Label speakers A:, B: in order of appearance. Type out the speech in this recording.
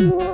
A: you